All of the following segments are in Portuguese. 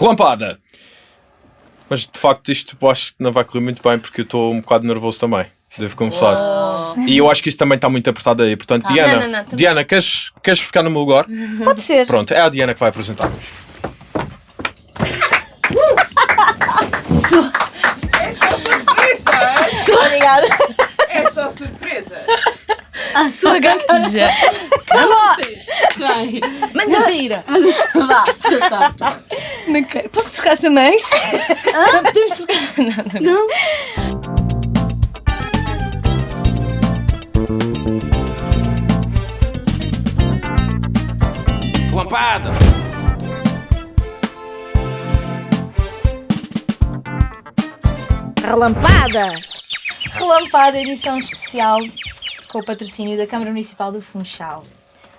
Relampada! Mas de facto isto eu acho que não vai correr muito bem porque eu estou um bocado nervoso também. Devo confessar. E eu acho que isso também está muito apertado aí. Portanto, Diana, Não, não, não, Diana queres, queres ficar no meu lugar? Pode ser. Pronto, é a Diana que vai apresentar hoje. É só surpresa! Obrigada. É só surpresa! A sua gaja. Vai. Manda vir. Vá, chuta. Não quero. Posso trocar também? Não podemos trocar. Não, não. Não? Relampada! Relampada! Relampada, edição especial com o patrocínio da Câmara Municipal do Funchal.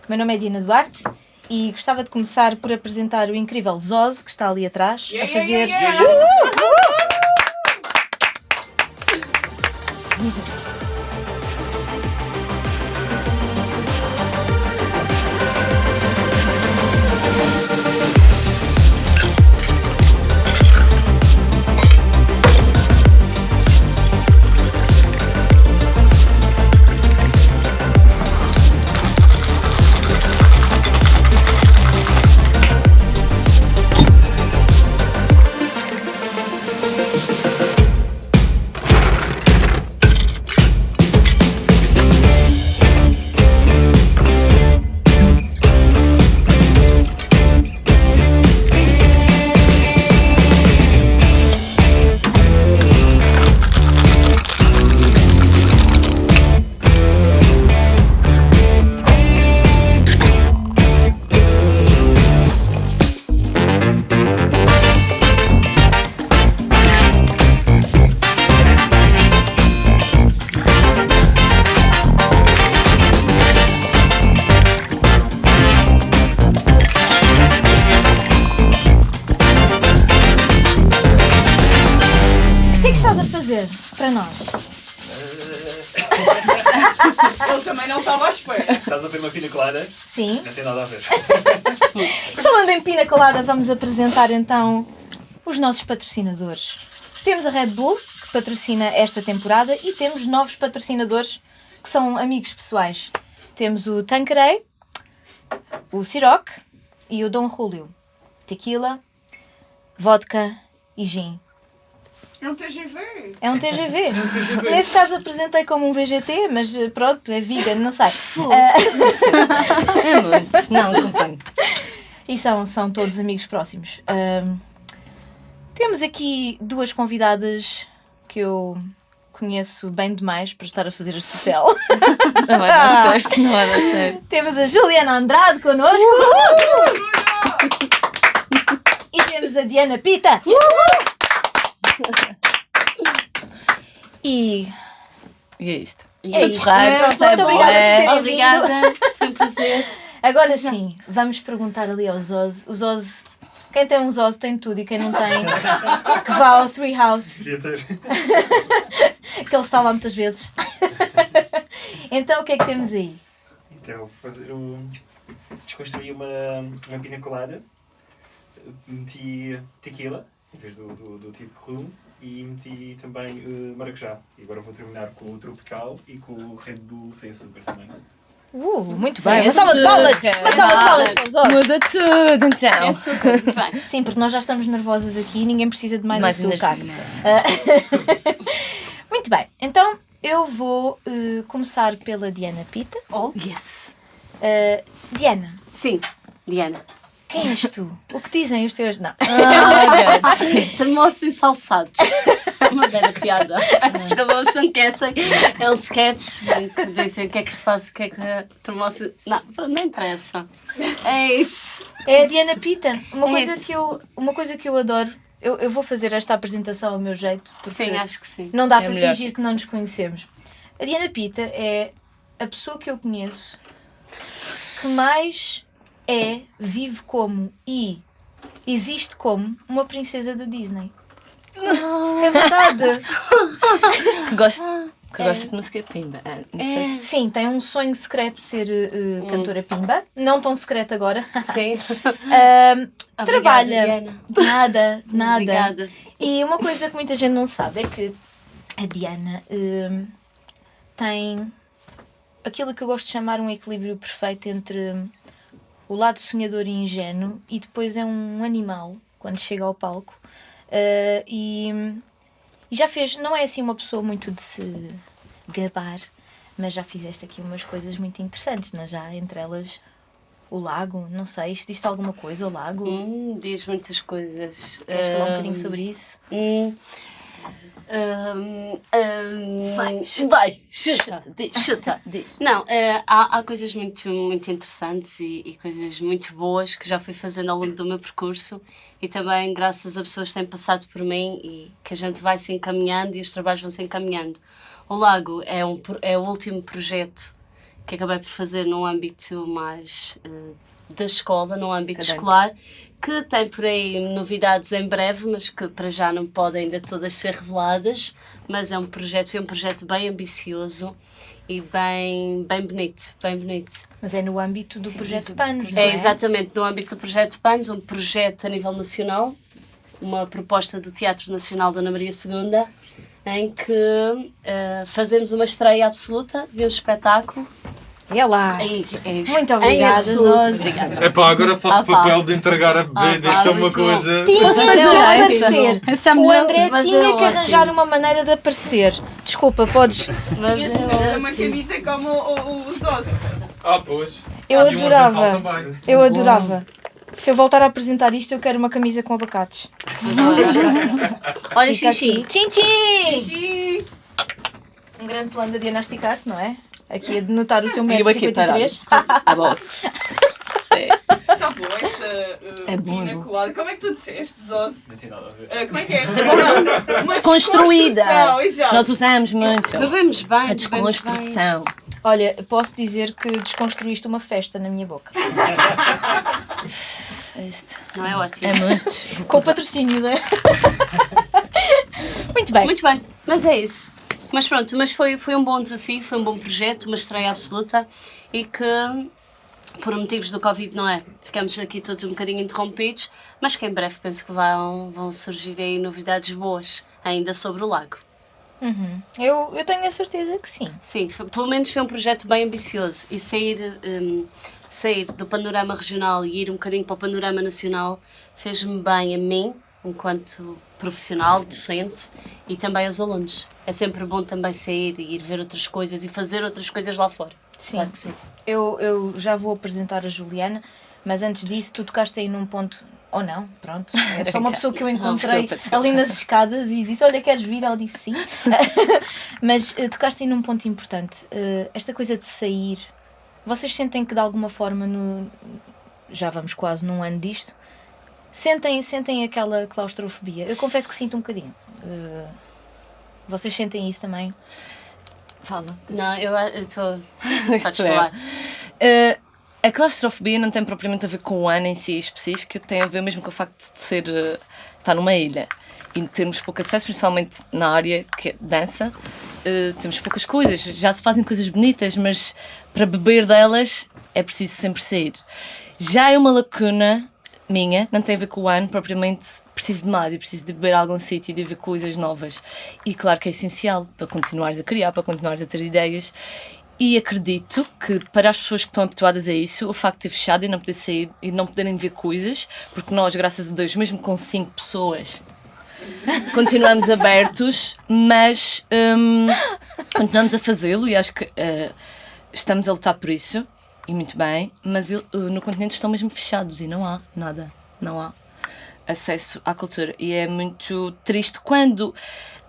Meu nome é Diana Duarte e gostava de começar por apresentar o incrível Zoz, que está ali atrás, a fazer. O que tem nada a ver. Falando em pina colada, vamos apresentar então os nossos patrocinadores. Temos a Red Bull, que patrocina esta temporada, e temos novos patrocinadores que são amigos pessoais. Temos o Tanqueray, o Ciroc e o Dom Julio. Tequila, vodka e gin. É um TGV. É um TGV. Nesse caso apresentei como um VGT, mas eh, pronto, é vegan, não sei. Ah, É muito. Não, acompanho. E são, são todos amigos próximos. Ahm, temos aqui duas convidadas que eu conheço bem demais para estar a fazer este papel. Não vai dar certo, não vai dar certo. temos a Juliana Andrade connosco. E temos a Diana Pita. E E é isto. É isto. Porreiro, Pronto, gostei, muito obrigada por terem. Obrigada, foi um prazer. agora sim, vamos perguntar ali aos Oz. Os Oz. Quem tem uns Oz tem tudo e quem não tem, que vá ao Three House. Que ele está lá muitas vezes. então o que é que temos aí? Então, fazer um. Desconstruí uma, uma pina colada. Meti tequila, em vez do, do, do tipo rum. E meti também eh, maracujá. E agora vou terminar com o tropical e com o Red Bull sem açúcar também. Uh, muito bem. Uma salva de palmas! Uma salva de palmas para os Oz. Muda tudo, então. É açúcar, muito bem. Sim, porque nós já estamos nervosas aqui e ninguém precisa de mais, Mais açúcar. Ah, muito bem, então eu vou eh, começar pela Diana Pita. Oh, Yes. Ah, Diana, sim, Diana. Quem és tu? O que dizem os teus. Não. Termoços e salsados. É uma bela piada. Os jogadores não esquecem. É um sketch em que dizem o que é que se faz, o que é que termoço. Não, não interessa. É isso. É a Diana Pita. Uma, É coisa, isso. que eu, uma coisa que eu adoro. Eu, eu vou fazer esta apresentação ao meu jeito. Porque Sim, acho que sim. Não dá É para melhor. fingir que não nos conhecemos. A Diana Pita é a pessoa que eu conheço que mais é, vive como e existe como uma princesa da Disney. É verdade. Que gosto Que gosta de música pimba. Ah, não sei se... Sim, tem um sonho secreto de ser uh, cantora pimba. Não tão secreto agora. Sim. Ahm, Obrigada, trabalha. Diana. De nada, de nada. Obrigada. E uma coisa que muita gente não sabe é que a Diana hum, tem aquilo que eu gosto de chamar um equilíbrio perfeito entre o lado sonhador e ingênuo e depois é um animal quando chega ao palco. Uh, e, e já fez, não é assim uma pessoa muito de se gabar, mas já fizeste aqui umas coisas muito interessantes, não é? já entre elas o lago, não sei, isto diz alguma coisa, o lago? Hum, diz muitas coisas. Queres falar um Hum, bocadinho sobre isso? Hum, hum, hum, Vai, vai, chuta, chuta, diz. chuta. Diz. Não, eh, há, há coisas muito, muito interessantes e, e coisas muito boas que já fui fazendo ao longo do meu percurso e também graças a pessoas que têm passado por mim e que a gente vai se encaminhando e os trabalhos vão se encaminhando. O Lago é, um, é o último projeto que acabei por fazer num âmbito mais eh, da escola, num âmbito Académico. escolar, que tem por aí novidades em breve, mas que para já não podem ainda todas ser reveladas. Mas é um projeto, foi um projeto bem ambicioso e bem, bem bonito, bem bonito. Mas é no âmbito do projeto Panos, não É é? exatamente no âmbito do projeto PANS, um projeto a nível nacional, uma proposta do Teatro Nacional Dona Maria II, em que eh, fazemos uma estreia absoluta de um espetáculo. É lá. Muito obrigada. Zose. Obrigada. Epá, agora faço pá. papel de entregar a bebida. Pá, Isto é uma coisa. Tinha que essa aparecer. Essa é O. André mas tinha é que ótimo. arranjar uma maneira de aparecer. Desculpa, podes. Mas é uma camisa como o, o. Ah, pois. Eu adorava. Eu adorava. Se eu voltar a apresentar isto, eu quero uma camisa com abacates. Olha, Xixi. Tchim. Um grande plano de diagnosticar-se, não é? Aqui a denotar o seu E parado. 53. A boss. Está bom essa uh, É bom, pina é bom. colada. Como é que tu disseste, Zose? Não tem nada a ver. Uh, como é que é? Uma Desconstruída. Nós usamos muito. Bebemos bem. A desconstrução. Olha, posso dizer que desconstruíste uma festa na minha boca. Bem. Não é ótimo. é muito. Com patrocínio, né? Muito bem. Muito bem, mas é isso. Mas pronto, mas foi, foi um bom desafio, foi um bom projeto, uma estreia absoluta e que, por motivos do Covid, não é? Ficamos aqui todos um bocadinho interrompidos, mas que em breve penso que vão, vão surgir aí novidades boas ainda sobre o lago. Uhum. Eu, eu tenho a certeza que sim. Sim, foi- pelo menos foi um projeto bem ambicioso e sair, hum, sair do panorama regional e ir um bocadinho para o panorama nacional fez-me bem a mim, enquanto profissional, docente e também aos alunos. É sempre bom também sair e ir ver outras coisas e fazer outras coisas lá fora. Sim. Claro sim. Eu, eu já vou apresentar a Juliana, mas antes disso, tu tocaste aí num ponto. Ou não, pronto. É só uma pessoa que eu encontrei desculpa, desculpa. ali nas escadas e disse: Olha, queres vir? Ela disse sim. mas eh, tocaste aí num ponto importante. Eh, esta coisa de sair. Vocês sentem que de alguma forma, no, já vamos quase num ano disto, sentem, sentem aquela claustrofobia? Eu confesso que sinto um bocadinho. Eh, vocês sentem isso também? Fala. Não, eu estou. Podes Tu é. falar. Uh, a claustrofobia não tem propriamente a ver com o ano em si específico, tem a ver mesmo com o facto de ser uh, estar numa ilha e termos pouco acesso, principalmente na área que é dança. uh, temos poucas coisas, já se fazem coisas bonitas, mas para beber delas é preciso sempre sair. Já é uma lacuna minha, não tem a ver com o ano, propriamente preciso de mais e preciso de beber a algum sítio e de ver coisas novas. E claro que é essencial para continuares a criar, para continuares a ter ideias. E acredito que para as pessoas que estão habituadas a isso, o facto de ter fechado e não poder sair e não poderem ver coisas, porque nós, graças a Deus, mesmo com cinco pessoas, continuamos abertos, mas hum, continuamos a fazê-lo e acho que eh, estamos a lutar por isso, e muito bem, mas eh, no continente estão mesmo fechados e não há nada, não há acesso à cultura. E é muito triste quando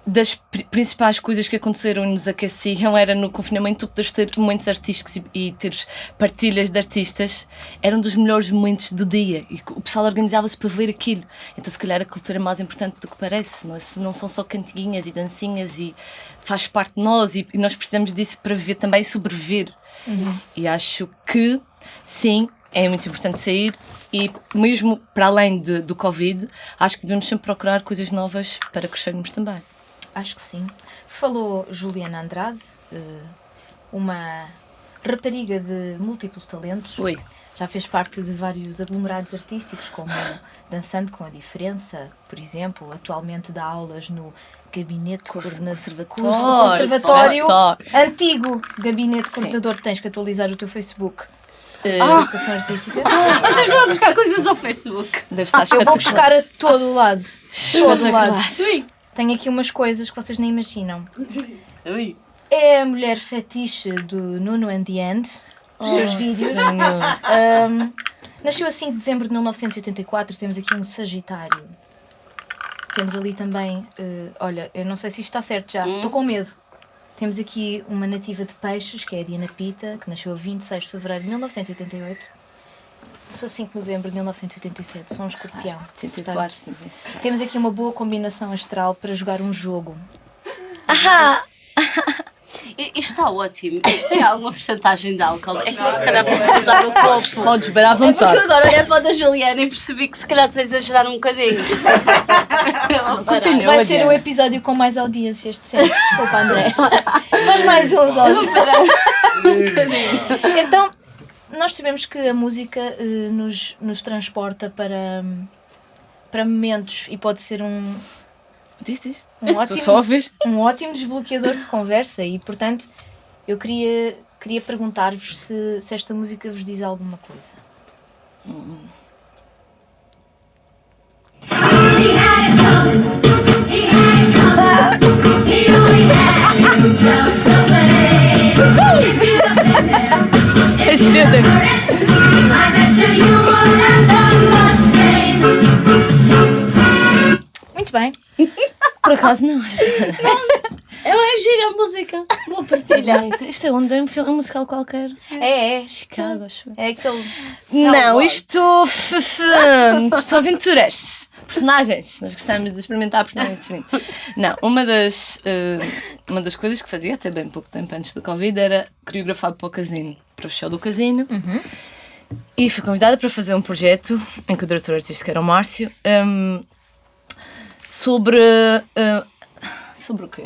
das pri- principais coisas que aconteceram e nos aqueciam era no confinamento tu ter momentos artísticos e, teres partilhas de artistas eram dos melhores momentos do dia e o pessoal organizava-se para ver aquilo então se calhar a cultura é mais importante do que parece não, é? Não são só cantiguinhas e dancinhas e faz parte de nós e, e nós precisamos disso para viver também e sobreviver e acho que sim é muito importante sair e mesmo para além de- do Covid acho que devemos sempre procurar coisas novas para crescermos também Acho que sim. Falou Juliana Andrade, eh, uma rapariga de múltiplos talentos. Oi. Já fez parte de vários aglomerados artísticos, como Dançando com a Diferença, por exemplo. Atualmente dá aulas no Gabinete conservatório. Curso Conservatório. Conservatório. Antigo Gabinete Coordenador. Tens que atualizar o teu Facebook. Eh, Ah. Educação Artística. Vocês vão buscar coisas ao Facebook. Deve estar Eu vou buscar a todo o lado. Todo lado. Tenho aqui umas coisas que vocês nem imaginam. Ui. É a mulher fetiche do Nuno and the End. Os seus Oh, vídeos. senhor. Ahm, nasceu a 5 de dezembro de 1984. Temos aqui um Sagitário. Temos ali também. eh, olha, eu não sei se isto está certo já. Estou com medo. Temos aqui uma nativa de peixes, que é a Diana Pita, que nasceu a 26 de fevereiro de 1988. Eu sou a 5 de novembro de 1987. Sou um escorpião. 104, Portanto, 107. temos aqui uma boa combinação astral para jogar um jogo. I- Isto está ótimo. Isto tem alguma porcentagem de álcool. É que eu se calhar vou usar o copo. Podes beber à É porque vontade. eu agora olhei para o da Juliana e percebi que se calhar tu vais exagerar um bocadinho. Continua, Isto vai ser o episódio com mais audiências de sempre. Desculpa, André. Faz mais uns, Ozzy. Então, nós sabemos que a música eh, nos, nos transporta para, para momentos e pode ser um, Diz, diz. um, só ótimo, um ótimo desbloqueador de conversa e, portanto, eu queria, queria perguntar-vos se, se esta música vos diz alguma coisa. Muito bem. Por acaso não. Eu é gira a música. Vou partilhar. Isto é onde é um filme um musical qualquer. É, é. Chicago, acho eu. É aquele. Não, isto são aventuras. Personagens. Nós gostamos de experimentar personagens diferentes. Não, uma das, eh, uma das coisas que fazia até bem pouco tempo antes do Covid era coreografar para o casino, para o show do casino. E fui convidada para fazer um projeto em que o diretor artístico era o Márcio hum, sobre. eh, sobre o quê?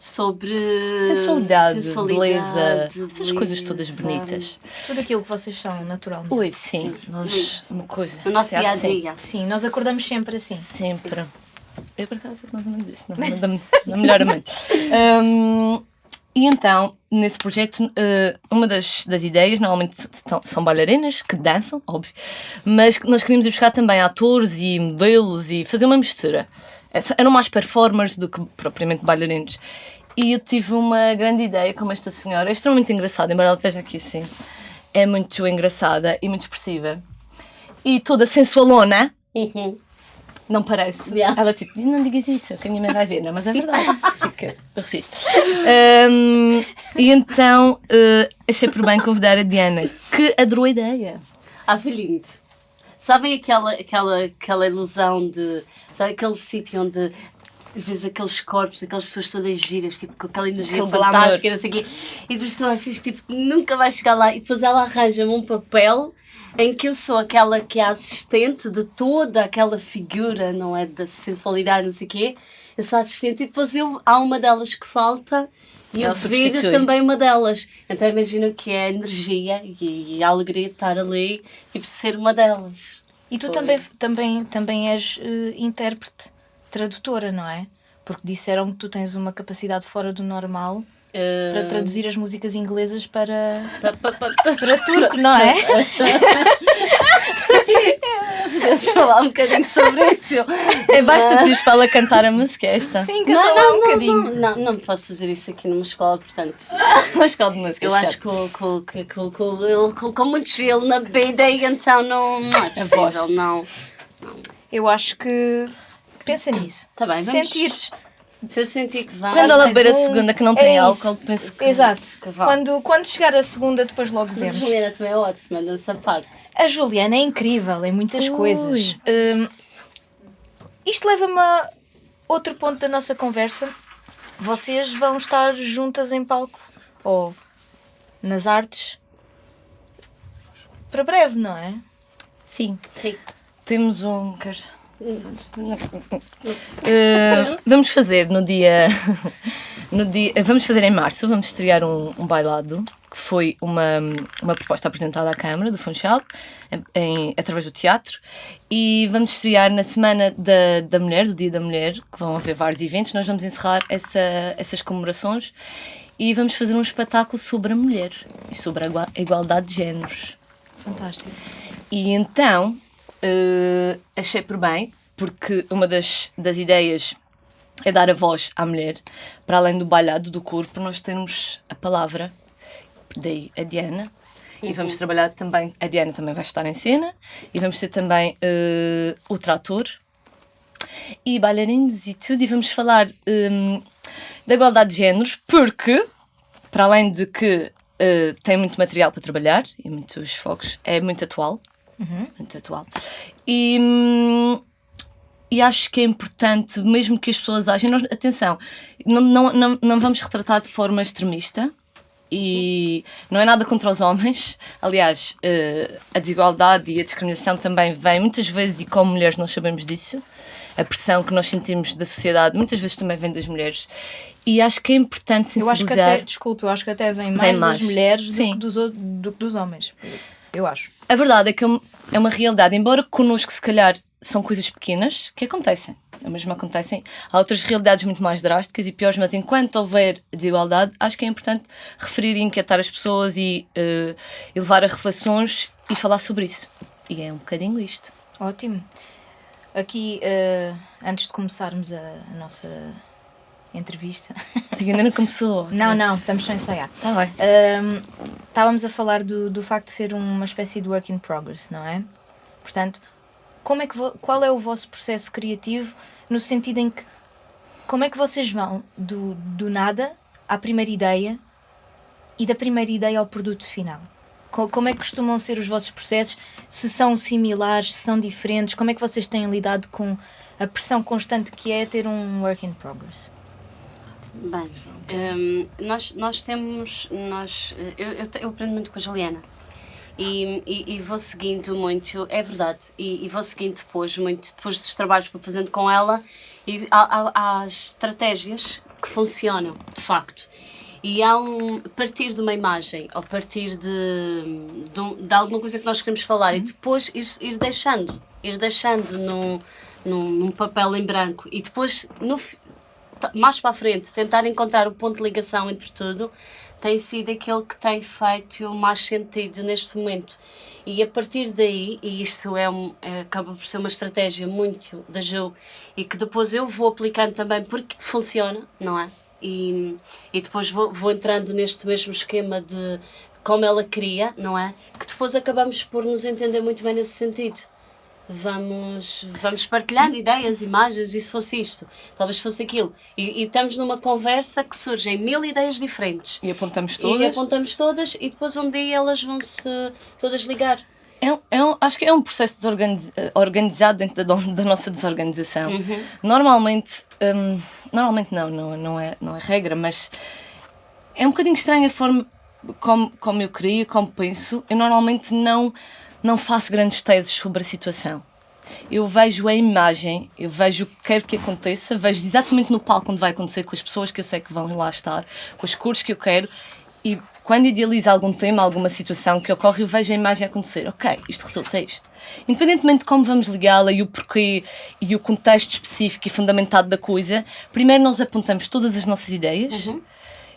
Sobre Sensualidade, sensualidade, beleza, essas coisas todas beleza. bonitas. Tudo aquilo que vocês são, naturalmente. Ui, sim, nós, uma coisa. No nosso se dia a assim. dia. Sim, nós acordamos sempre assim. Sempre. Eu, por acaso, mais ou menos isso. Não, não, da, da melhor. Hum, e então, nesse projeto, eh, uma das, das ideias, normalmente são, bailarinas que dançam, óbvio, mas nós queríamos ir buscar também atores e modelos e fazer uma mistura. É Eram mais performers do que propriamente bailarinos. E eu tive uma grande ideia com esta senhora, é extremamente engraçada, embora ela esteja aqui assim. É muito engraçada e muito expressiva. E toda sensualona, Uhum. Não parece. Yeah. Ela tipo, não digas isso, que a minha mãe vai ver. Não, mas é verdade. Fica o registro. Hum, e então eh, achei por bem convidar a Diana, que adorou a ideia. Ah, foi lindo. Sabem aquela, aquela, aquela ilusão de. daquele sítio onde vês aqueles corpos, aquelas pessoas todas giras, tipo, com aquela energia Aquele fantástica, e não sei o quê. E depois tu achas tipo, nunca vais chegar lá. E depois ela arranja-me um papel em que eu sou aquela que é a assistente de toda aquela figura, não é? Da sensualidade, não sei o quê. Eu sou assistente e depois eu, há uma delas que falta. E eu Ela viro substitui. também uma delas. Então imagino que é a energia e, e a alegria de estar ali e de ser uma delas. E tu Foi. também, também, também és eh, intérprete, tradutora, não é? Porque disseram que tu tens uma capacidade fora do normal Eh, para traduzir as músicas inglesas para, pa- pa- pa- pa- para turco, não é? Podemos falar um bocadinho sobre isso. É, basta pedir para ela cantar a música esta. Sim, canta lá um bocadinho. Não, não posso fazer isso aqui numa escola, portanto. Mas qual de música? Eu acho que, ele colocou muito gelo na bebida e então não, não é possível, não. Eu acho que. Pensa nisso. Tá bem, Se vamos. sentires. Se eu sentir que vai. Quando ela beber a um, segunda que não é tem isso. álcool, penso que. Exato. que vá. Quando, quando chegar a segunda, depois logo vemos. a Juliana também é ótima nessa parte. A Juliana é incrível em muitas Ui. coisas. Hum, isto leva-me a outro ponto da nossa conversa. Vocês vão estar juntas em palco ou nas artes para breve, não é? Sim. Sim. Temos um. Queres Uh, vamos fazer no dia, no dia. Vamos fazer em março, vamos estrear um, um bailado, que foi uma, uma proposta apresentada à Câmara do Funchal, em, em- através do teatro, e vamos estrear na Semana da, da Mulher, do Dia da Mulher, que vão haver vários eventos. Nós vamos encerrar essa, essas comemorações e vamos fazer um espetáculo sobre a mulher e sobre a igualdade de géneros. Fantástico. E então eh, achei por bem, porque uma das, das ideias é dar a voz à mulher, para além do bailado do corpo, nós temos a palavra, daí a Diana. E vamos trabalhar também, a Diana também vai estar em cena, e vamos ter também eh, o trator e bailarinos e tudo, e vamos falar hum, da igualdade de géneros, porque, para além de que eh, tem muito material para trabalhar e muitos focos, é muito atual. Muito atual. E, hum, e acho que é importante, mesmo que as pessoas agem, nós, atenção, não, não, não, não vamos retratar de forma extremista. E não é nada contra os homens. Aliás, eh, a desigualdade e a discriminação também vem muitas vezes, e como mulheres nós sabemos disso. A pressão que nós sentimos da sociedade muitas vezes também vem das mulheres. E acho que é importante Eu acho que sensibilizar. até, desculpe, eu acho que até vem mais, mais. das mulheres do que, dos, do que dos homens. Eu acho. A verdade é que é é uma realidade, embora connosco se calhar são coisas pequenas que acontecem. É mesmo acontecem. Há outras realidades muito mais drásticas e piores, mas enquanto houver desigualdade, acho que é importante referir e inquietar as pessoas e, levar a reflexões e falar sobre isso. E é um bocadinho isto. Ótimo. Aqui, eh, antes de começarmos a, a nossa entrevista. Porque ainda não começou. Não, não, estamos só a ensaiar. Está bem. Ahm, estávamos a falar do, do facto de ser uma espécie de work in progress, não é? Portanto, como é que qual é o vosso processo criativo no sentido em que como é que vocês vão do, do nada à primeira ideia e da primeira ideia ao produto final? Co- Como é que costumam ser os vossos processos? Se são similares, se são diferentes? Como é que vocês têm lidado com a pressão constante que é ter um work in progress? Bem, hum, nós, nós temos. Nós, eu, eu, eu aprendo muito com a Juliana. E, e, e vou seguindo muito, é verdade, e, e vou seguindo depois, muito depois dos trabalhos que vou fazendo com ela, e há, há, há estratégias que funcionam, de facto. E há um partir de uma imagem, ou partir de, de, um- de alguma coisa que nós queremos falar, e depois ir, ir deixando, ir deixando num, num, num papel em branco, e depois, no, mais para a frente, tentar encontrar o ponto de ligação entre tudo, tem sido aquele que tem feito mais sentido neste momento. E a partir daí, e isto é, um, é- acaba por ser uma estratégia muito da Ju, e que depois eu vou aplicando também porque funciona, não é? E, e depois vou, vou entrando neste mesmo esquema de como ela queria, não é? Que depois acabamos por nos entender muito bem nesse sentido vamos, vamos partilhando ideias, imagens, e se fosse isto, talvez fosse aquilo. E, e estamos numa conversa que surgem mil ideias diferentes. E apontamos E todas. apontamos todas e depois um dia elas vão se todas ligar. É, é um- acho que é um processo desorganiz- eh, organizado dentro da, da nossa desorganização. Normalmente, hum, normalmente não, não, não, é, não é regra, mas é um bocadinho estranha a forma como, como eu crio, como penso. Eu normalmente não, não faço grandes teses sobre a situação. Eu vejo a imagem, eu vejo o que quero que aconteça, vejo exatamente no palco onde vai acontecer com as pessoas que eu sei que vão lá estar, com as cores que eu quero e quando idealizo algum tema, alguma situação que ocorre, eu vejo a imagem acontecer. Ok, isto resulta isto. Independentemente de como vamos ligá-la e o porquê e o contexto específico e fundamentado da coisa, primeiro nós apontamos todas as nossas ideias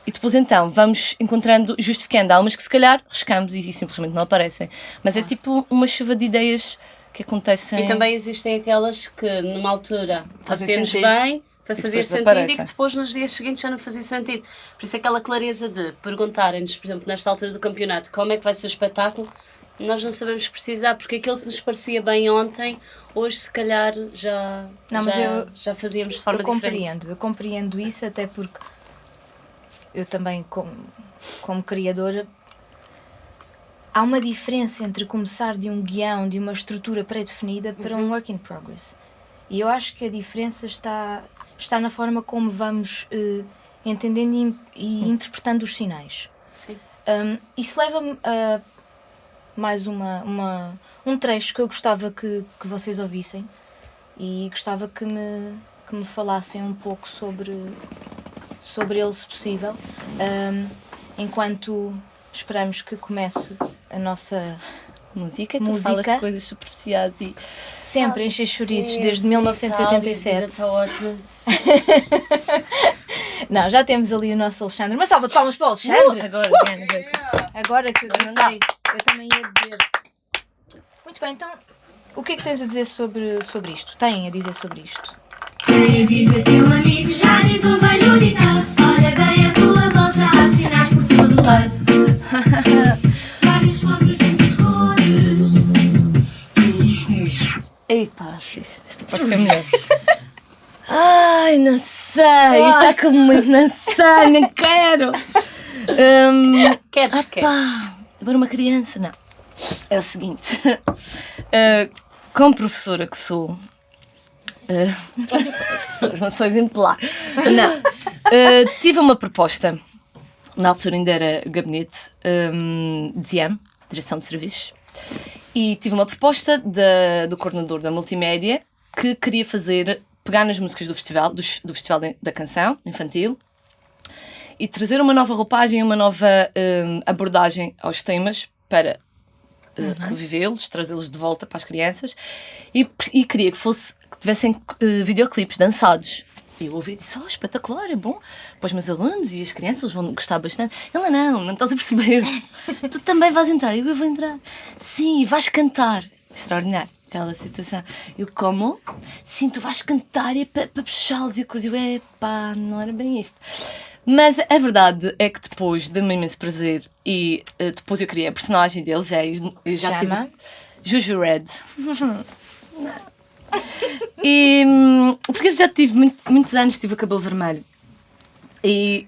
e depois então vamos encontrando, justificando. Há umas que se calhar riscamos e, e simplesmente não aparecem. Mas é tipo uma chuva de ideias que acontecem. E também existem aquelas que numa altura Fazem fazemos sentido. bem para fazer depois sentido desaparecem. e que depois nos dias seguintes já não fazia sentido. Por isso aquela clareza de perguntarem-nos, por exemplo, nesta altura do campeonato, como é que vai ser o espetáculo, nós não sabemos precisar, porque aquilo que nos parecia bem ontem, hoje se calhar já, Não, mas já, eu- já fazíamos de forma eu diferente. compreendo, eu compreendo isso até porque eu também como, como criadora há uma diferença entre começar de um guião, de uma estrutura pré-definida para um work in progress. E eu acho que a diferença está, está na forma como vamos eh, entendendo e, e interpretando os sinais. Sim. Um, isso leva-me a mais uma, uma, um trecho que eu gostava que, que vocês ouvissem, e gostava que me, que me falassem um pouco sobre, sobre ele, se possível, Ahm, enquanto esperamos que comece a nossa Música, tu Música. falas de coisas superficiais e sempre encher chouriços desde sim, 1987. Está ótimo. Não, já temos ali o nosso Alexandre. Uma salva de palmas para o Alexandre! agora, Diana, vai-te. Agora que eu sei, eu também ia beber. Muito bem, então o que é que tens a dizer sobre, sobre isto? Tem a dizer sobre isto? Quem avisa teu amigo já diz o velho ditado Olha bem a tua volta, há sinais por todo lado Vários flores, muitas cores Eita. Esta parte foi melhor. Ai, não sei. Isto está aquele momento, não sei, não quero. Hum, Queres, queres? pá, agora uma criança, não. É o seguinte. eh, como professora que sou. Eh, não sou exemplar. Não. Eh, tive uma proposta. Na altura ainda era gabinete hum, de DIAM, Direção de Serviços. E tive uma proposta do coordenador da multimédia que queria fazer, pegar nas músicas do festival, do, do festival da canção infantil e trazer uma nova roupagem, uma nova hum, abordagem aos temas para uh, revivê-los, trazê-los de volta para as crianças e, e queria que fosse que tivessem uh, videoclipes dançados. E eu ouvi e disse, oh, espetacular, é bom para os meus alunos e as crianças vão gostar bastante. Ela, não, não estás a perceber. tu também vais entrar. Eu, eu vou entrar. Sim, vais cantar. Extraordinário, aquela situação. Eu, como? Sim, tu vais cantar e é para, puxá-los e coisa. Eu, epá, não era bem isto. Mas a verdade é que depois deu-me imenso prazer e eh, depois eu criei a personagem deles. É, e já chama? tive Juju Red. e hum, porque eu já tive muito- muitos anos, tive o cabelo vermelho. E,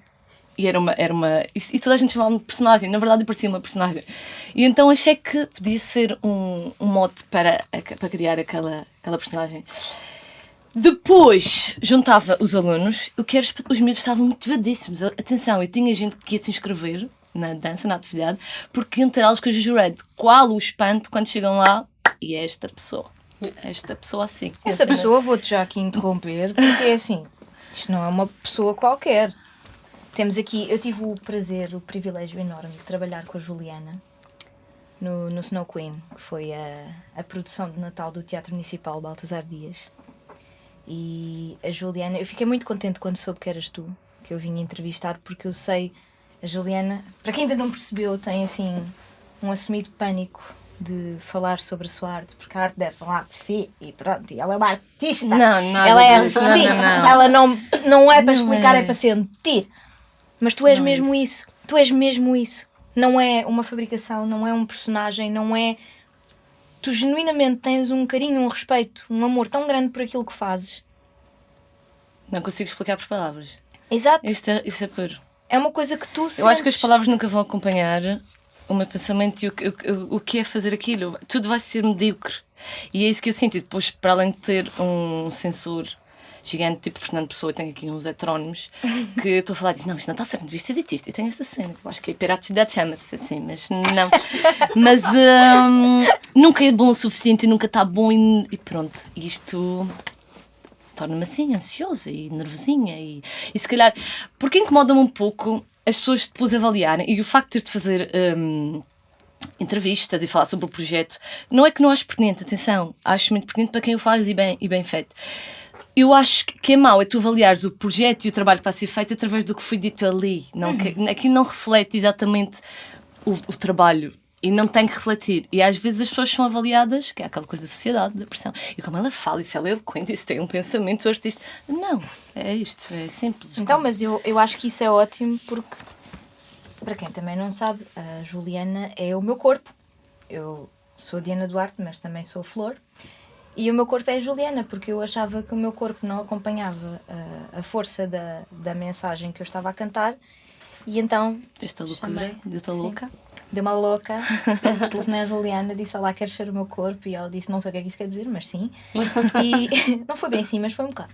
e era uma. Era uma e, toda a gente chamava-me de personagem. Na verdade, eu parecia uma personagem. E então achei que podia ser um, um mote para, para criar aquela, aquela personagem. Depois juntava os alunos, o que era, os miúdos estavam motivadíssimos. Atenção, eu tinha gente que ia se inscrever na dança, na atividade, porque iam ter aulas com Juju Red. Qual o espanto quando chegam lá e é esta pessoa? Esta pessoa assim. Essa pessoa, vou-te já aqui interromper, porque é assim, isto não é uma pessoa qualquer. Temos aqui, eu tive o prazer, o privilégio enorme de trabalhar com a Juliana no, no Snow Queen, que foi a, a produção de Natal do Teatro Municipal Baltasar Dias. E a Juliana, eu fiquei muito contente quando soube que eras tu, que eu vinha entrevistar, porque eu sei, a Juliana, para quem ainda não percebeu, tem assim um assumido pânico de falar sobre a sua arte, porque a arte deve falar por si e pronto, e ela é uma artista. Não, nada ela é assim, Não, não, não. ela não, não é para Não explicar, é. é. para sentir. Mas tu és Não é mesmo isso, tu és mesmo isso. Não é uma fabricação, não é um personagem, não é. Tu genuinamente tens um carinho, um respeito, um amor tão grande por aquilo que fazes. Não consigo explicar por palavras. Exato. Isto é, isto é puro. É uma coisa que tu Eu acho que as sentes. palavras nunca vão acompanhar o meu pensamento e o, o, o que é fazer aquilo. Tudo vai ser medíocre. E é isso que eu sinto. E depois, para além de ter um sensor gigante, tipo Fernando Pessoa, tenho aqui uns heterónimos, que estou a falar e diz, não, isto não está certo, devia ter dito isto. E tem esta cena, que eu acho que a hiperatividade chama-se assim, mas não. Mas hum, nunca é bom o suficiente e nunca está bom e, e pronto. Isto torna-me assim, ansiosa e nervosinha e, e se calhar, porque incomoda-me um pouco as pessoas depois avaliarem e o facto de ter de fazer hum, entrevistas e falar sobre o projeto, não é que não acho pertinente, atenção, acho muito pertinente para quem o faz e bem, e bem feito. Eu acho que- é mau é tu avaliares o projeto e o trabalho que vai ser feito através do que foi dito ali. Não, que, aqui não reflete exatamente o, o trabalho e não tem que refletir. E às vezes as pessoas são avaliadas, que é aquela coisa da sociedade, da pressão. E como ela fala, e se ela é eloquente, e se tem um pensamento artístico. Não, é isto, é simples. Então, mas eu, eu acho que isso é ótimo porque, para quem também não sabe, a Juliana é o meu corpo. Eu sou a Diana Duarte, mas também sou a Flor. E o meu corpo é a Juliana, porque eu achava que o meu corpo não acompanhava a, a força da, da mensagem que eu estava a cantar. E então Esta loucura, desta louca. deu uma louca, telefonei à Juliana, disse: Olá, queres ser o meu corpo? E ela disse: Não sei o que é que isso quer dizer, mas sim. E não foi bem assim, mas foi um bocado.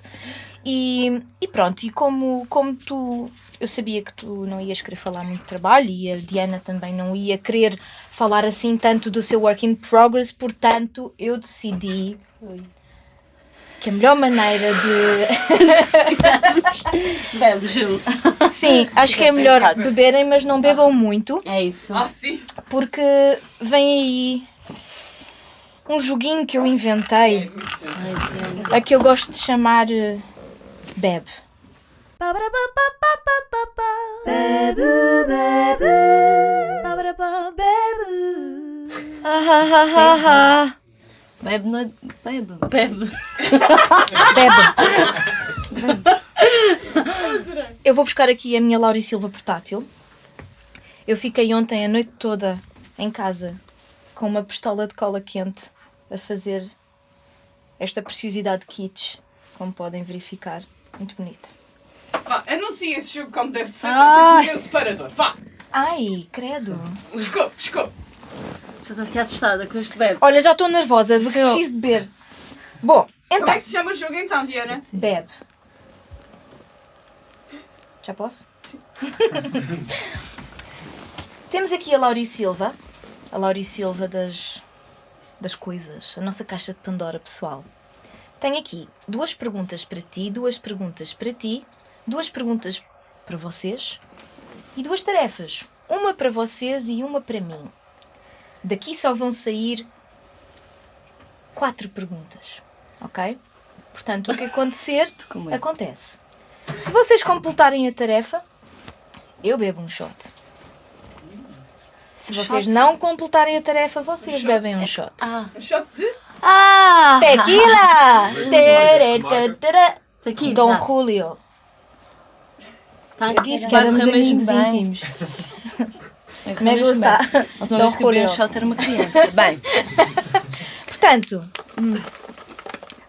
E, e pronto, e como, como tu, eu sabia que tu não ias querer falar muito de trabalho e a Diana também não ia querer falar assim tanto do seu work in progress, portanto eu decidi que a melhor maneira de. Bebe, Gil. Sim, acho que é melhor beberem, mas não bebam muito, É isso. Ah, sim. porque vem aí um joguinho que eu inventei, a que eu gosto de chamar eh, Bebe. Ah, ah, ah, ah, ah. Bebe, não bebe. Bebe. Bebe. Eu vou buscar aqui a minha Laura Silva portátil. Eu fiquei ontem a noite toda em casa com uma pistola de cola quente a fazer esta preciosidade de kits, como podem verificar. Muito bonita. Vá, anuncia esse jogo como deve de ser ser o meu separador. Vá, Ai, credo. desculpe, desculpe. Estou aqui assustada com este bebe. Olha, já estou nervosa, porque Seu- preciso de beber. Bom, Como então, é que se chama o jogo então, Diana? bebe. Já posso? Temos aqui a Lauri Silva, a Lauri Silva das, das coisas, a nossa caixa de Pandora pessoal. Tenho aqui duas perguntas para ti, duas perguntas para ti, duas perguntas para vocês e duas tarefas. Uma para vocês e uma para mim. Daqui só vão sair quatro perguntas, ok? Portanto, o que acontecer, medo. acontece. Se vocês completarem a tarefa, eu bebo um shot. Se vocês Shot? não completarem a tarefa, vocês bebem um shot. Ah, Um shot de... Ah! Tequila! Tere, tere, tere. aqui. Dom. Julio. Tá, Eu disse que Vai éramos correr mesmo amigos bem. íntimos. É Como é que mesmo está? bem. A última vez que bebi um shot era uma criança. Bem, Portanto,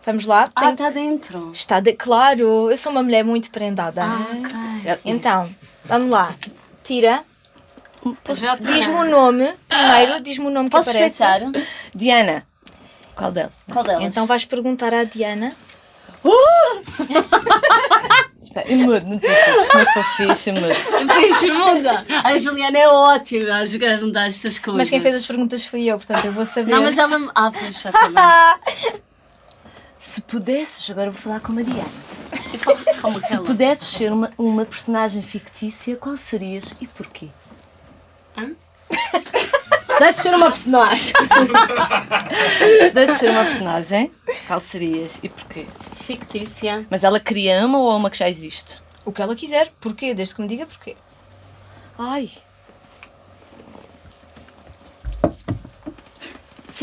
vamos lá. Ah, Tem- está dentro. Está de... Claro, eu sou uma mulher muito prendada. Ah, ok. Então, vamos lá. Tira. Já Diz-me o nome. Primeiro, diz-me o nome que Posso aparece. espreitar? Diana. Qual delas? Qual delas? Então vais perguntar à Diana. E mudo, não te fixe, fixe, mudo. Beijo, muda. A Juliana é ótima a jogar a mudar estas coisas. Mas quem fez as perguntas fui eu, portanto eu vou saber. Não, mas ela. Ah, pois, já também. Se pudesses, agora vou falar com a Diana. Se pudesses ser uma, uma personagem fictícia, qual serias e porquê? Hã? Se pudesses ser uma personagem. Se pudesses ser uma personagem, qual serias e porquê? Fictícia. Mas ela queria uma ou uma que já existe? O que ela quiser. Porquê? Desde que me diga porquê. Ai,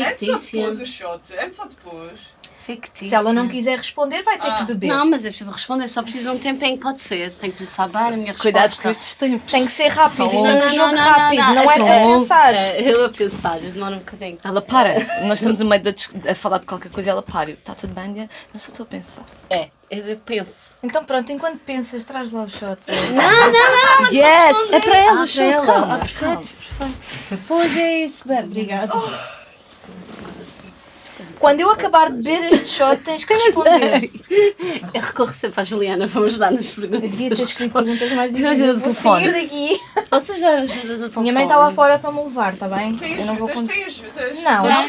Antes ou Fictícia. depois o shot? Antes ou depois? Fictícia. Se ela não quiser responder, vai ter Ah. que beber. Não, mas deixa eu responder. Só preciso de um tempo em que pode ser. Tenho que pensar bem na minha resposta. cuidado com estes tempos. Tem que ser rápido. Isto é um jogo rápido. Não, é são para pensar. É, eu a pensar, demora um bocadinho. Ela para. Nós estamos a meio de a falar de qualquer coisa e ela para. Está tudo bem, Diana? Mas só estou a pensar. É, eu penso. Então pronto, enquanto pensas, traz lá o shot. yes! É para ela, Ah, o show, para ela. calma, Ah, perfeito, perfeito. Pois é isso, bem, obrigada. Quando eu acabar de beber este shot, tens que responder. Eu recorro sempre à Juliana para me ajudar nas Eu perguntas. devia ter escrito perguntas mais difíceis. vou sair daqui. Vocês dar ajuda do telefone. Minha mãe está lá fora para me levar, está bem? Tem Eu não vou ajudas, conseguir. tem ajudas. Não, Vamos não.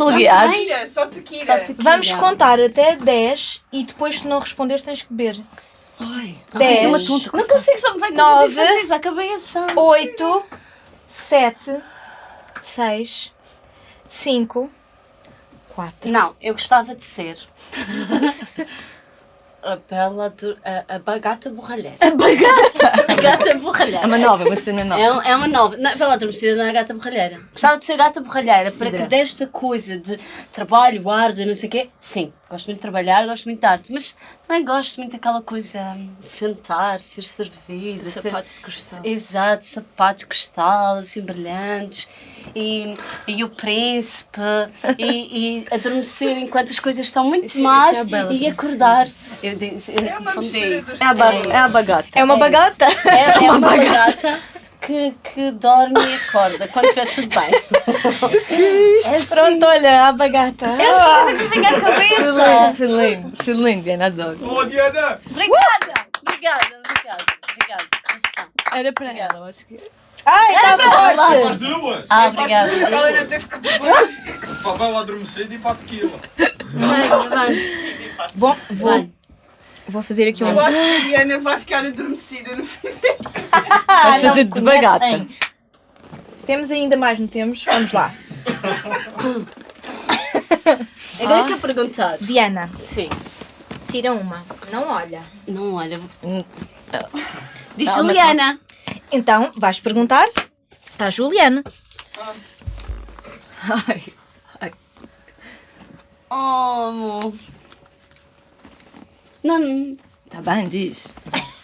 só tequila. Só tequila. Vamos contar até 10 e depois, se não responderes, tens que beber. Ai, Dez. tens uma tonta. Não consigo, só me vai Nove. com infantis, acabei a ação. 8, 7, 6, 5, 4. Não, eu gostava de ser a bela a, a bagata borralheira. A bagata? A gata borralheira. É uma nova, uma cena nova. É, um- é uma nova. Não, Bela Adormecida não é gata borralheira. Gostava de ser gata borralheira para que Cidra. desta coisa de trabalho, árduo, não sei o quê. Sim, gosto muito de trabalhar, gosto muito de arte, mas também gosto muito daquela coisa de sentar, ser servida. ser- Sapatos de cristal. Exato, sapatos de cristal, assim brilhantes. E, e o príncipe, e, e adormecer enquanto as coisas estão muito Isso- más isso é a Bela e acordar. Eu disse, eu É uma É a, É é a isso. bagata. É uma É bagata? É, é uma bagata que, que dorme e acorda quando estiver tudo bem. É assim. Pronto, olha, a bagata. É uma coisa que me vem à cabeça. Foi lindo, Diana, adoro. Oh, Diana! Obrigada, obrigada, obrigada, obrigada. Era para ela, eu acho que. Ai, está As forte! duas! Ah, obrigada. Ela não teve que. Para ela adormecer e para a tequila. Vem, vem. Bom, vou, Vai. Vou fazer aqui um. Eu acho que a Diana vai ficar adormecida no fim. Ah, Vais não fazer de bagata. Temos ainda mais, não temos? Vamos lá. Agora que eu perguntar. Diana, Sim. tira uma. Não olha. Não, olha. Hum, Diz Calma, Juliana. Então, vais perguntar à Juliana. Ai, Oh, amor. Não, não. tá bem, diz.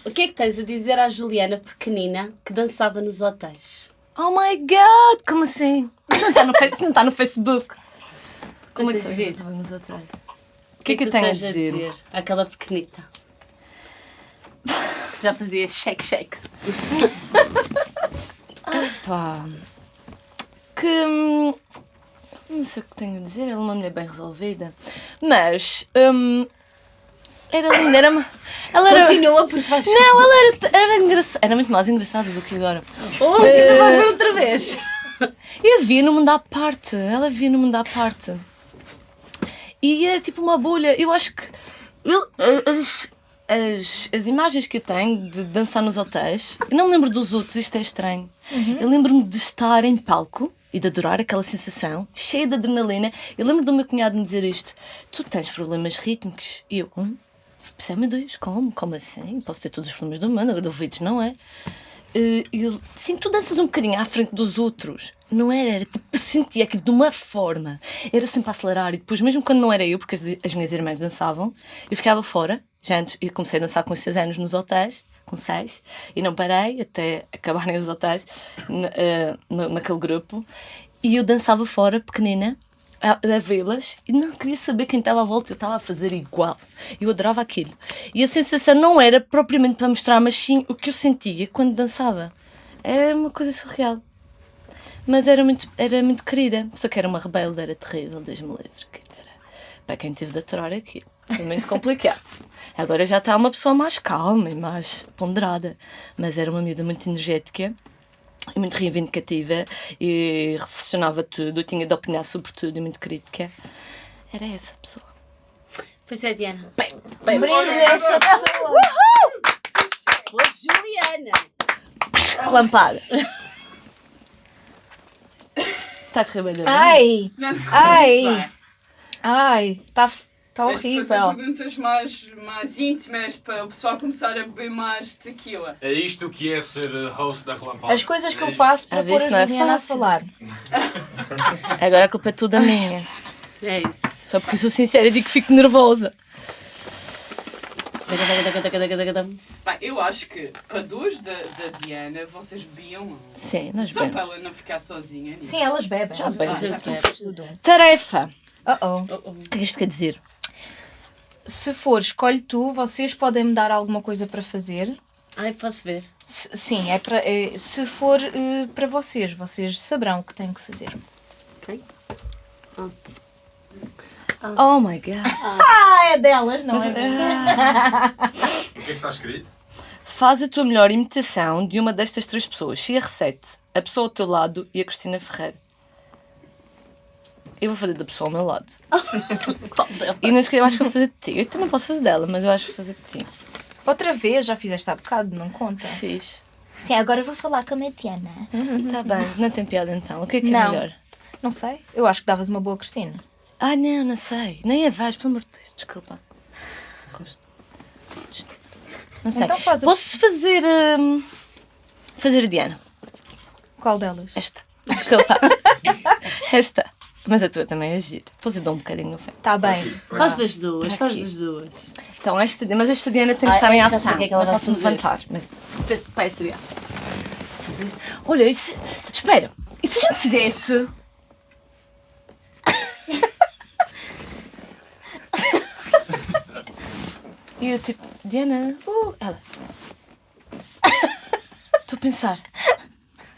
O que é que tens a dizer à Juliana pequenina que dançava nos hotéis? Oh my god, como assim? Isso não está no, fe- não tá no Facebook. Como é que. Vamos atrás. O que é que, tenho a tens a dizer? dizer àquela pequenita? Que já fazia shake shake. Pá. Que. hum, Não sei o que tenho a dizer, ela é uma mulher bem resolvida. Mas. hum, era linda, era. uma- Ela era. Continua porque vais. Não, ela era, era engraçada. Era muito mais engraçada do que agora. Oh, uh... vai ver outra vez. Eu via no mundo à parte. Ela via no mundo à parte. E era tipo uma bolha. Eu acho que. eu- as, as, as imagens que eu tenho de dançar nos hotéis, eu não me lembro dos outros, isto é estranho. Eu lembro-me de estar em palco e de adorar aquela sensação, cheia de adrenalina. Eu lembro do meu cunhado me dizer isto: Tu tens problemas rítmicos? E eu, hum? Pensei, Deus, como? Como assim? Posso ter todos os problemas do mundo, ouvidos não é? Eh, ele, sim, tu danças um bocadinho à frente dos outros. Não era, era tipo, sentia aquilo de uma forma. Era sempre a acelerar. E depois, mesmo quando não era eu, porque as, as minhas irmãs dançavam, eu ficava fora. Já antes, eu comecei a dançar com 6 anos nos hotéis, com 6, e não parei até acabarem os hotéis, na- naquele grupo. E eu dançava fora, pequenina, a, a vê-las e não queria saber quem estava à volta, eu estava a fazer igual. Eu adorava aquilo. E a sensação não era propriamente para mostrar, mas sim o que eu sentia quando dançava. Era uma coisa surreal. Mas era muito, era muito querida. Só que era uma rebelde, era terrível, Deus-me livre. Era, para quem teve de aturar aquilo. Foi muito complicado. Agora já está uma pessoa mais calma e mais ponderada. Mas era uma miúda muito energética muito reivindicativa e reflexionava tudo, tinha de opinar sobre tudo e muito crítica. Era essa pessoa. Pois é, Diana. Brinde essa pessoa. Boa Juliana. Relampada. Está a correr bem, não é? Ai, Ai. ai, está tá Tens de fazer horrível. perguntas mais, mais íntimas para o pessoal começar a beber mais tequila. É isto que é ser host da Relampada. As coisas que eu faço para Às pôr a não é Juliana a fácil. falar. Agora a culpa é toda minha. É isso. Só porque eu sou sincera e digo que fico nervosa. Bem, eu acho que para duas da, da Diana, vocês bebiam Sim, nós só para bebemos. ela não ficar sozinha. nisso. Sim, elas bebem. Já bebem, tudo. Tarefa. Uh-oh. O que é que isto quer dizer? Se for, escolhe tu, vocês podem me dar alguma coisa para fazer. Ai, posso ver. Se- sim, é para, é- se for eh, para vocês, vocês saberão o que têm que fazer. Ok? Oh my god. Ah, é delas, não é? O que é que está escrito? Faz a tua melhor imitação de uma destas três pessoas. CR7, a pessoa ao teu lado e a Cristina Ferreira. Eu vou fazer da pessoa ao meu lado. Qual delas? E não sei, eu acho que vou fazer de ti. Eu também posso fazer dela, mas eu acho que vou fazer de ti. Outra vez, já fizeste há bocado, não conta. Fiz. Sim, agora vou falar com a Matiana. Está bem, não tem piada então. O que é que é Não. melhor? Não sei, eu acho que davas uma boa Cristina. Ah, não, não sei. Nem a vais, pelo amor de Deus, desculpa. Gosto. Não sei. Então faz o- Posso fazer. hum, fazer a Diana. Qual delas? Esta. Desculpa. Esta. Mas a tua também é giro. Depois eu dou um bocadinho no fim. Está Tá bem. Faz das duas, Para faz das duas. Então, esta, mas esta Diana tem que Ah, estar em eu já ação. sei o que é que ela não vai posso me fazer. levantar. Mas essa ação. Fazer. Olha, isso. Espera. E se a gente fizesse. E eu tipo, Diana, uh, ela. Estou a pensar.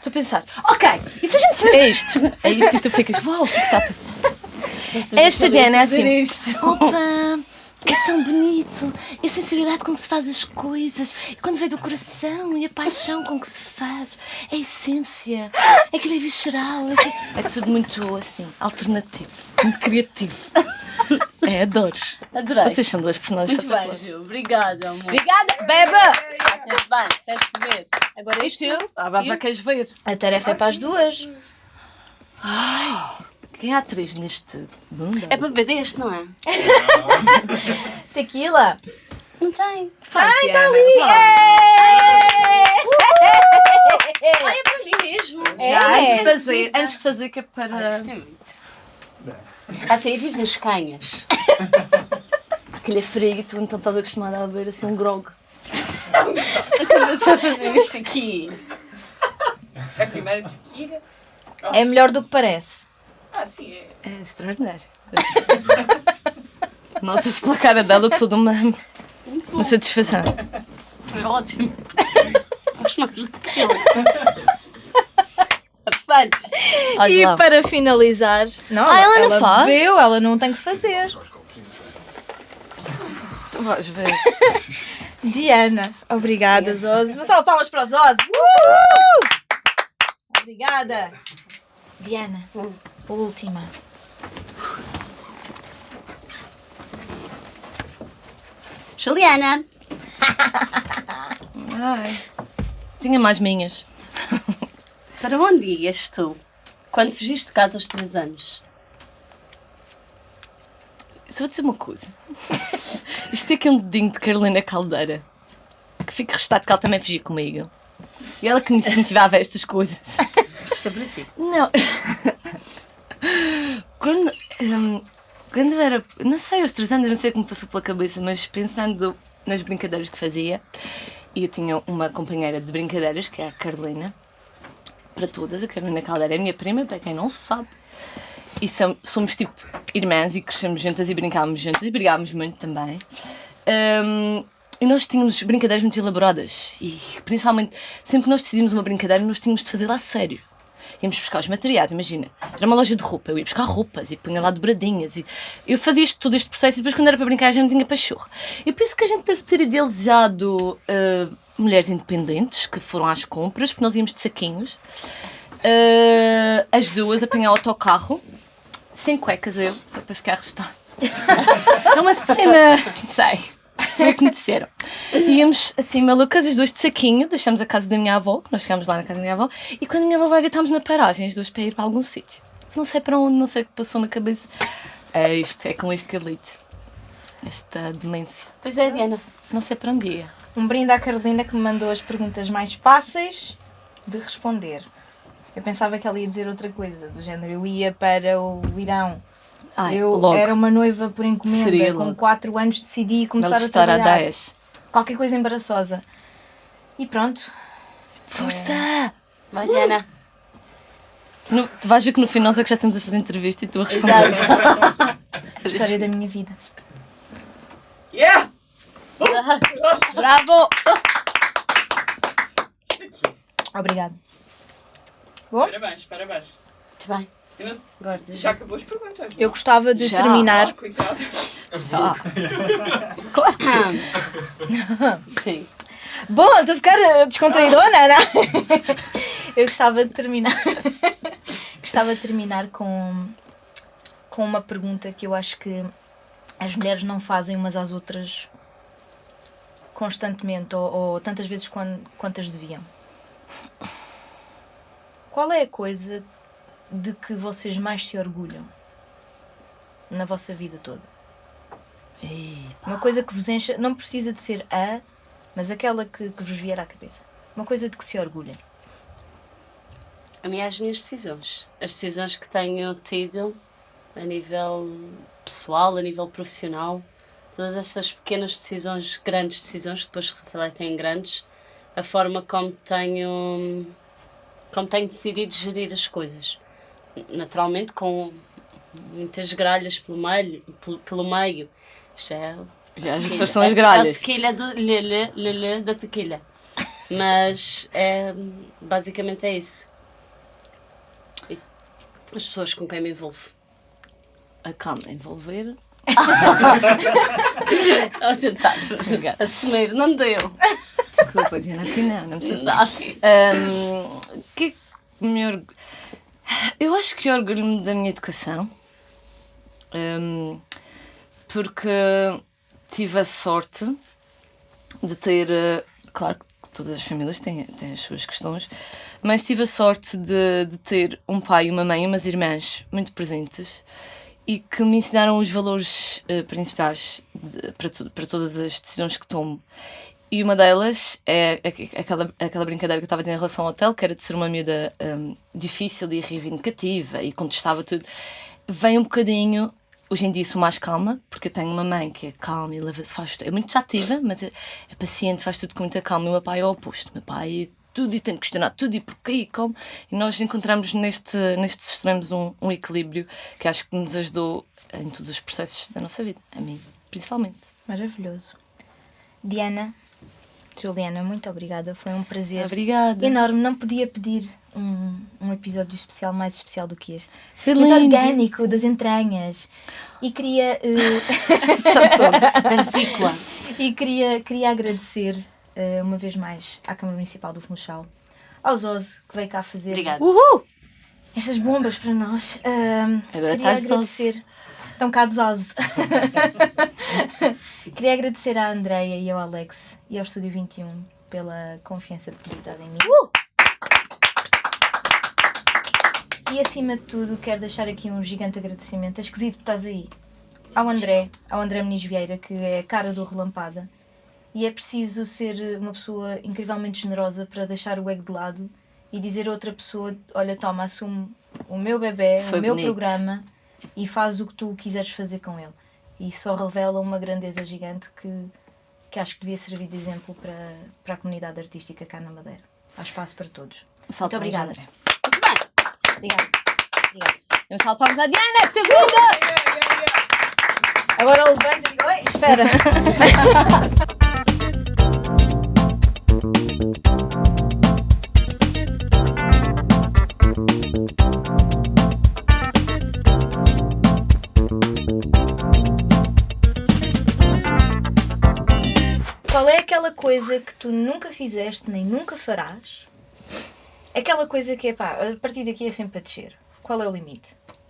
Estou a pensar. Ok, e se a gente fizer isto? É isto e tu ficas, uau, o que é que está a passar? Esta Diana é assim. Opa, é tão bonito. E a sensibilidade com que se faz as coisas. E quando vem do coração e a paixão com que se faz. É a essência. É aquilo é visceral. É, é tudo muito assim, alternativo. muito criativo. É, adoro. Adorei. Vocês são duas personagens Muito bem. Gil. Obrigada, amor. Obrigada, beba! Ah, tens bem, tens que ver. Agora E tu? Ah, vai, vai, queres ver? A tarefa é para as duas. Quem é a atriz neste mundo? É para beber deste, não é? Tequila. Não tem. Faz, Ai, Diana. tá ali! Ah, é para mim mesmo. É. Já, antes de fazer, antes de fazer que é Ah, para... muito. Assim, eu vivo nas canhas. Aquele é frio e tu então estás acostumada a beber assim um grog. Começar a fazer isto aqui. A primeira tequila. É melhor do que parece. Ah, sim, é. É extraordinário. Nota-se pela cara dela toda uma, uma satisfação. É ótimo. Gosto mais daquilo. E lá. para finalizar. Não, Ah, ela não faz? bebeu, ela não tem que fazer. Tu vais ver. Diana, obrigada, Zose. Uma salva palmas para o Zose. Uh! Obrigada. Diana, última. Juliana. Ai. Tinha mais minhas. Para onde ias tu quando fugiste de casa aos 3 anos? Só vou dizer uma coisa. Isto tem aqui um dedinho de Carolina Caldeira. Que fica restado que ela também fugia comigo. E ela que me incentivava a estas coisas. Isto é para ti. Não. Quando, hum, quando eu era. Não sei, aos 3 anos, não sei como passou pela cabeça, mas pensando nas brincadeiras que fazia, e eu tinha uma companheira de brincadeiras, que é a Carolina, para todas. A Carolina Caldeira é minha prima, para quem não sabe. E som- somos tipo irmãs e crescemos juntas e brincávamos juntas e brigávamos muito também. Hum, e nós tínhamos brincadeiras muito elaboradas e principalmente sempre que nós decidimos uma brincadeira nós tínhamos de fazê-la a sério. Íamos buscar os materiais, imagina. Era uma loja de roupa, eu ia buscar roupas e punha lá dobradinhas. E eu fazia isto, todo este processo e depois, quando era para brincar, já não tinha pachorra. Eu penso que a gente deve ter idealizado ah, mulheres independentes que foram às compras, porque nós íamos de saquinhos. Ah, as duas apanhar o autocarro, sem cuecas eu, só para ficar arrestado. É uma cena, sei. Foi o que me disseram. Íamos assim malucas, as duas de saquinho, deixamos a casa da minha avó, que nós chegámos lá na casa da minha avó, e quando a minha avó vai ver, estávamos na paragem, as duas para ir para algum sítio. Não sei para onde, não sei o que passou na cabeça. É isto, é com este calite. Esta demência. Pois é, Diana. Não sei para onde ia. Um brinde à Carolina que me mandou as perguntas mais fáceis de responder. Eu pensava que ela ia dizer outra coisa, do género, eu ia para o Irão. Ai, eu logo. era uma noiva por encomenda, Seria com logo. 4 anos decidi começar a estar a trabalhar. 10. Qualquer coisa embaraçosa. E pronto. Força! Vai, Diana. No- tu vais ver que no fim nós é que já estamos a fazer entrevista e tu a responder. A história da minha vida. Yeah! Bravo! Obrigada. Parabéns, parabéns. Muito bem. Eu não sei- Agora, Já acabou as perguntas. não? Eu gostava de Já. terminar. Ah, coitado. Sim. Bom, estou a ficar eh, descontraidona, não? Eu gostava de terminar. gostava de terminar com, com uma pergunta que eu acho que as mulheres não fazem umas às outras constantemente ou, ou tantas vezes quan- quantas deviam. Qual é a coisa de que vocês mais se orgulham na vossa vida toda? Uma coisa que vos encha, não precisa de ser a, mas aquela que, que vos vier à cabeça. Uma coisa de que se orgulhem. A mim, as minhas decisões. As decisões que tenho tido a nível pessoal, a nível profissional. Todas estas pequenas decisões, grandes decisões, que depois se refletem em grandes. A forma como tenho, como tenho decidido gerir as coisas. Naturalmente, com muitas gralhas pelo meio. Pelo, pelo meio. Isto é Já as pessoas são as gralhas. A tequila do lele, lele da tequila. Mas é, basicamente é isso. E as pessoas com quem me envolvo. A calma, envolver. A tentar Obrigada. assumir, não deu. Desculpa, Diana, aqui não, não me sinto. Não. Que é que me org... Eu acho que orgulho-me da minha educação. Hum, porque tive a sorte de ter. eh, Claro que todas as famílias têm, têm as suas questões, mas tive a sorte de, de ter um pai, uma mãe e umas irmãs muito presentes e que me ensinaram os valores eh, principais de- para, para todas as decisões que tomo. E uma delas é aqu- aquela, aquela brincadeira que eu estava ter em relação ao hotel, que era de ser uma miúda hum, difícil e reivindicativa e contestava tudo. Vem um bocadinho, hoje em dia sou mais calma, porque eu tenho uma mãe que é calma e leva, faz, é muito ativa, mas é, é paciente, faz tudo com muita calma. E o meu pai é o oposto. O meu pai tudo e tem de questionar tudo e porquê e como. E nós encontramos neste, nestes extremos um, um equilíbrio que acho que nos ajudou em todos os processos da nossa vida, a mim principalmente. Maravilhoso. Diana, Juliana, muito obrigada. Foi um prazer Obrigada. enorme. Não podia pedir um, um episódio especial mais especial do que este. Foi Muito lindo. orgânico, das entranhas. E queria, eh, Da vesícula. e queria, queria agradecer uma vez mais à Câmara Municipal do Funchal, ao Zoze, que veio cá fazer Obrigada. estas bombas para nós. Agora queria estás agradecer. Estão cá de queria agradecer à Andreia e ao Alex e ao Estúdio 21 pela confiança depositada em mim. E acima de tudo, quero deixar aqui um gigante agradecimento. É esquisito que estás aí. Ao André, ao André Muniz Vieira, que é a cara do Relampada. E é preciso ser uma pessoa incrivelmente generosa para deixar o ego de lado e dizer a outra pessoa: Olha, toma, assume o meu bebê, Foi o meu bonito. programa e faz o que tu quiseres fazer com ele. E só revela uma grandeza gigante que, que acho que devia servir de exemplo para, para a comunidade artística cá na Madeira. Há espaço para todos. Salve Muito obrigada. André. Obrigada. Obrigada. Um salve palmas à Diana, que linda! Agora levanta e digo: Oi, espera. Qual é aquela coisa que tu nunca fizeste nem nunca farás? Aquela coisa que é pá, a partir daqui é sempre a descer. Qual é o limite?